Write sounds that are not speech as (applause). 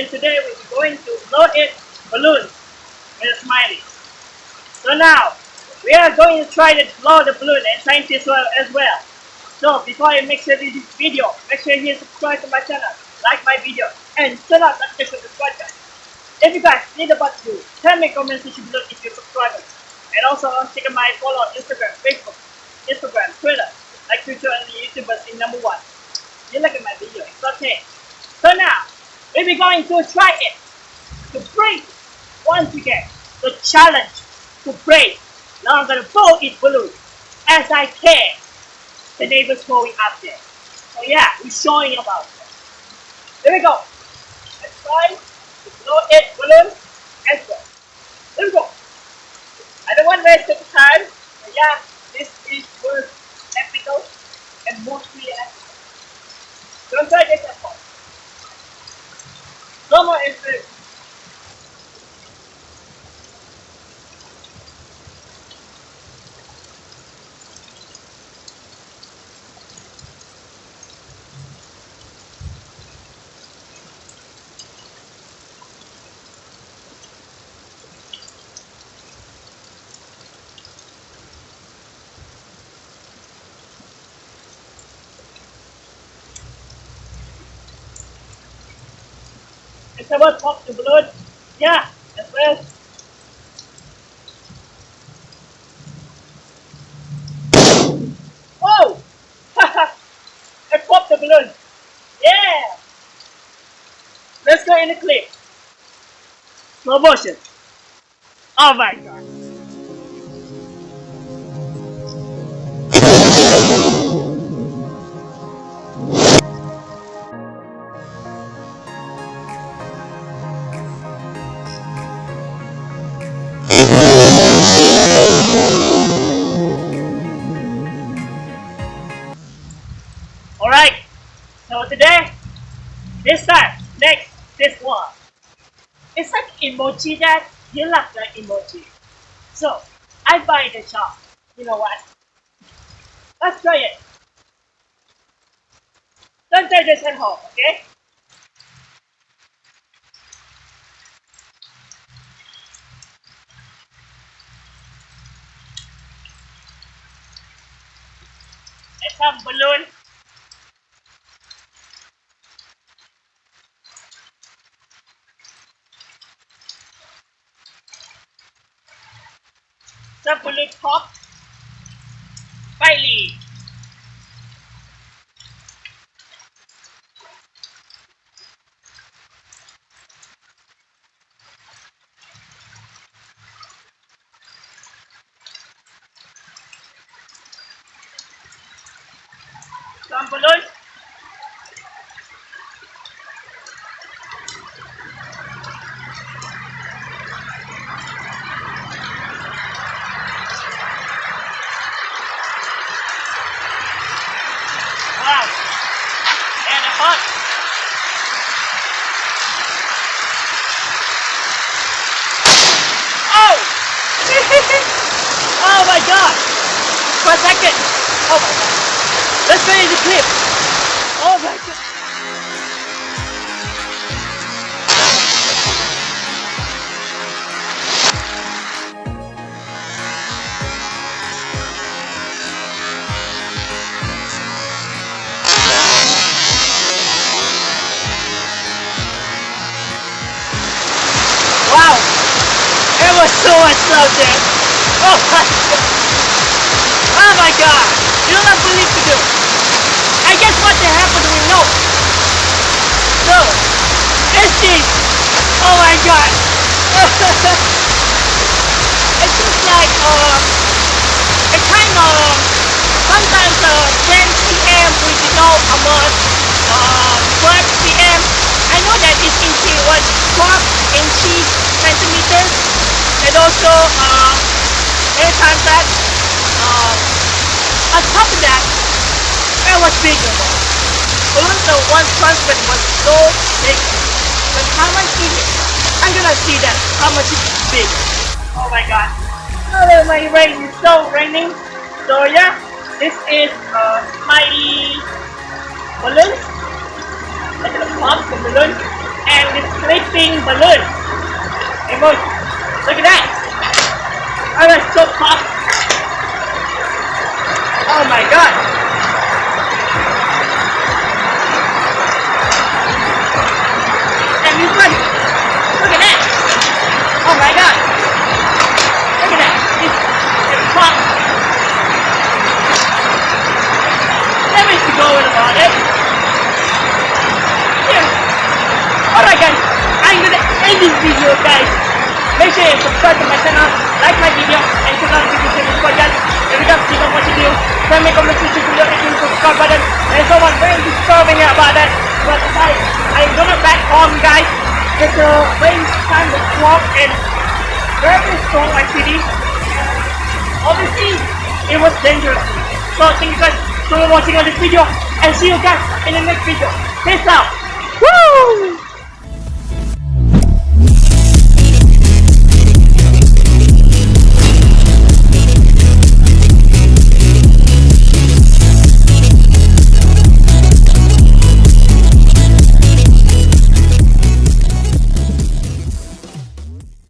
And today we're going to blow it balloon and smiley. So now, we are going to try to blow the balloon and scientists well as well. So before I make sure this video, make sure you subscribe to my channel, like my video, and turn on notification subscribe button. If you guys need about to tell me comment section below if you're subscribers. And also check out my follow on Instagram, Facebook, Instagram, Twitter, like future and the YouTubers in number one. You like my video, it's okay. So now we're going to try it. To break once again, the challenge to break. Now I'm gonna blow it balloon as I can the neighbors going up there. So yeah, we're showing about it. There we go. Let's try to blow it balloon as well. There we go. I don't want to waste the time, but yeah, this is worth epical and mostly epical. Don't try this at home. Ama enflasyon is It's about pop the balloon. Yeah, as well. Oh! (laughs) I popped the balloon. Yeah! Let's go in the clip. Slow motion. Oh my god. Today, this time, next, this one. It's like emoji that you like the emoji. So, I buy the shop. You know what? Let's try it. Don't try this at home, okay? Some balloon chocolate pop Bailey. Some balloon. oh second! Oh my god! Let's finish the clip! Oh my god! Wow! It was so explosive! Oh my god! Oh my god! You do not have believe to do! I guess what they happened we know! So, it's! Oh my god! (laughs) it's just like, uh, it kind of, sometimes uh, 10 p.m. we know about uh, 12 p.m. I know that it's into what 12 inches centimeters and also uh, many times that uh, on top of that it was bigger Even the one transfer was so big. But how much is it? I'm gonna see that. How much is big? Oh my god. Oh my rain. Is so raining. So yeah this is uh, mighty balloons like the pop the balloon. And the sleeping balloon. Emoji Look at that! Oh is so hot. Oh my god. Alright guys, I'm gonna end this video guys. Make sure you subscribe to my channel, like my video, and turn on notifications for that. If you don't see what you do, send me comment section below and hit the subscribe button. And someone very disturbing about that. But guys, I'm gonna back home guys. It's a very time to walk and very strong activity. Obviously, it was dangerous. So thank you guys for watching on this video and see you guys in the next video. Peace out. Woo!